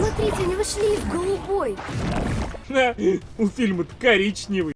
Смотрите, они вышли в голубой. У фильма-то коричневый.